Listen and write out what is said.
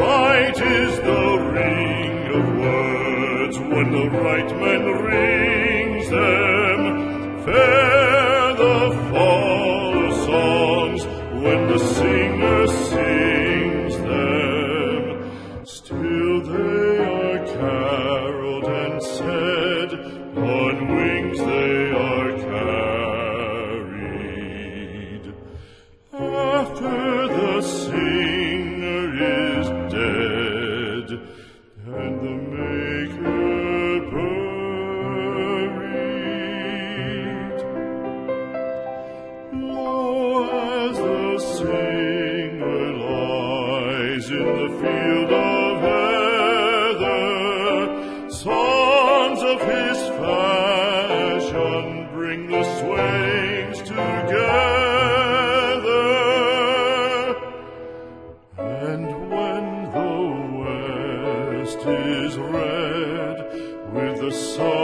Right is the ring of words when the right man rings them. Fair the fall of songs when the singer sings them. Still in the field of heather. Songs of his fashion bring the swains together. And when the west is red with the sun.